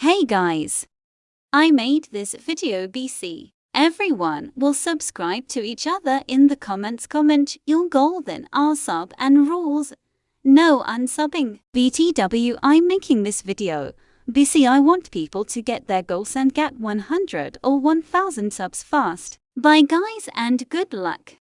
Hey guys! I made this video BC. Everyone will subscribe to each other in the comments. Comment your goal then our sub and rules. No unsubbing. BTW I'm making this video. BC I want people to get their goals and get 100 or 1000 subs fast. Bye guys and good luck.